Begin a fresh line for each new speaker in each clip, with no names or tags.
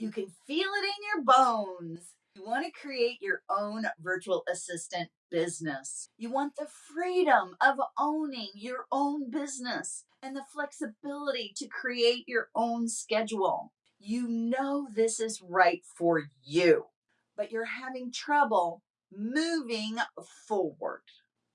You can feel it in your bones. You want to create your own virtual assistant business. You want the freedom of owning your own business and the flexibility to create your own schedule. You know this is right for you, but you're having trouble moving forward.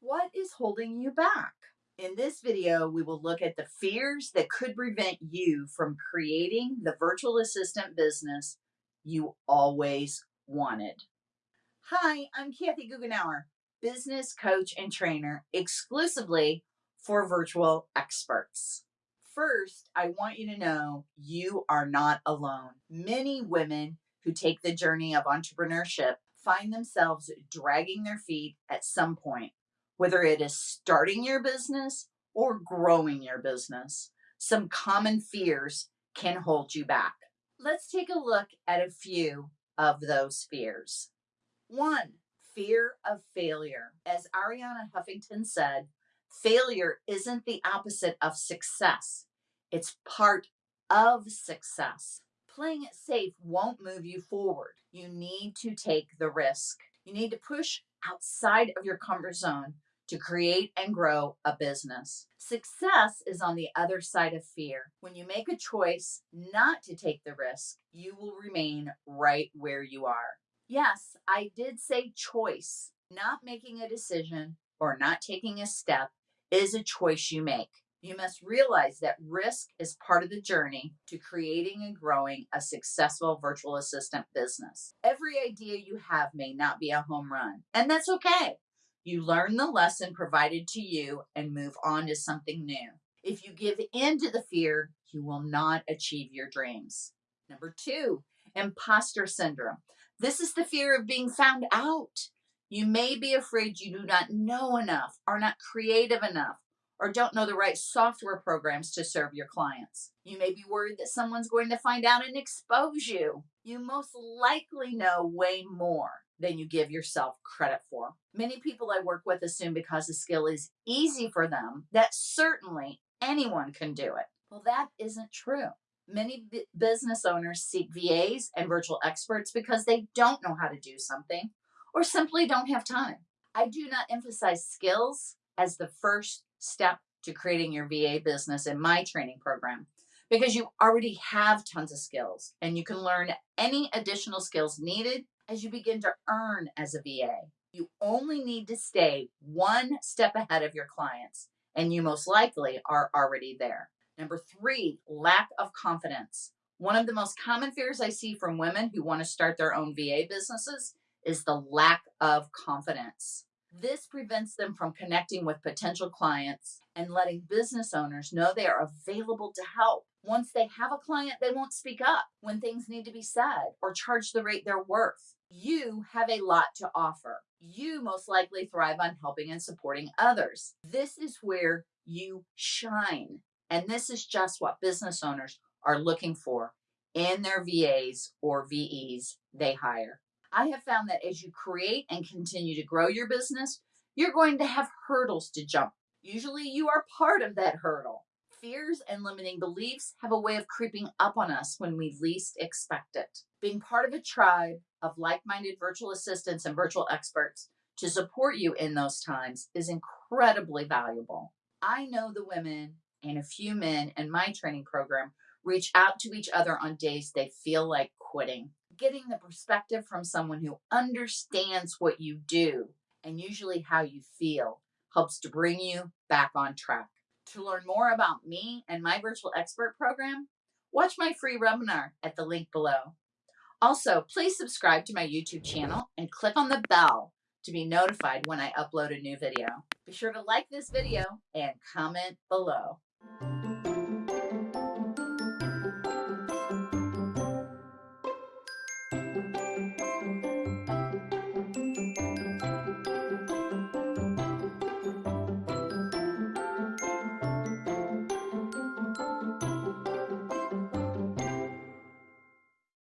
What is holding you back? In this video, we will look at the fears that could prevent you from creating the virtual assistant business you always wanted. Hi, I'm Kathy Goughenour, business coach and trainer exclusively for virtual experts. First, I want you to know you are not alone. Many women who take the journey of entrepreneurship find themselves dragging their feet at some point whether it is starting your business or growing your business. Some common fears can hold you back. Let's take a look at a few of those fears. One, fear of failure. As Arianna Huffington said, failure isn't the opposite of success, it's part of success. Playing it safe won't move you forward. You need to take the risk. You need to push outside of your comfort zone to create and grow a business. Success is on the other side of fear. When you make a choice not to take the risk, you will remain right where you are. Yes, I did say choice. Not making a decision or not taking a step is a choice you make. You must realize that risk is part of the journey to creating and growing a successful virtual assistant business. Every idea you have may not be a home run, and that's okay. You learn the lesson provided to you and move on to something new. If you give in to the fear, you will not achieve your dreams. Number two, imposter syndrome. This is the fear of being found out. You may be afraid you do not know enough, are not creative enough, or don't know the right software programs to serve your clients. You may be worried that someone's going to find out and expose you. You most likely know way more than you give yourself credit for. Many people I work with assume because the skill is easy for them that certainly anyone can do it. Well, that isn't true. Many business owners seek VAs and virtual experts because they don't know how to do something or simply don't have time. I do not emphasize skills as the first step to creating your VA business in my training program because you already have tons of skills and you can learn any additional skills needed as you begin to earn as a VA. You only need to stay one step ahead of your clients, and you most likely are already there. Number three, lack of confidence. One of the most common fears I see from women who want to start their own VA businesses is the lack of confidence. This prevents them from connecting with potential clients and letting business owners know they are available to help. Once they have a client, they won't speak up when things need to be said or charge the rate they're worth you have a lot to offer. You most likely thrive on helping and supporting others. This is where you shine. And this is just what business owners are looking for in their VAs or VEs they hire. I have found that as you create and continue to grow your business, you're going to have hurdles to jump. Usually you are part of that hurdle. Fears and limiting beliefs have a way of creeping up on us when we least expect it. Being part of a tribe of like minded virtual assistants and virtual experts to support you in those times is incredibly valuable. I know the women and a few men in my training program reach out to each other on days they feel like quitting. Getting the perspective from someone who understands what you do and usually how you feel helps to bring you back on track. To learn more about me and my virtual expert program, watch my free webinar at the link below. Also, please subscribe to my YouTube channel and click on the bell to be notified when I upload a new video. Be sure to like this video and comment below.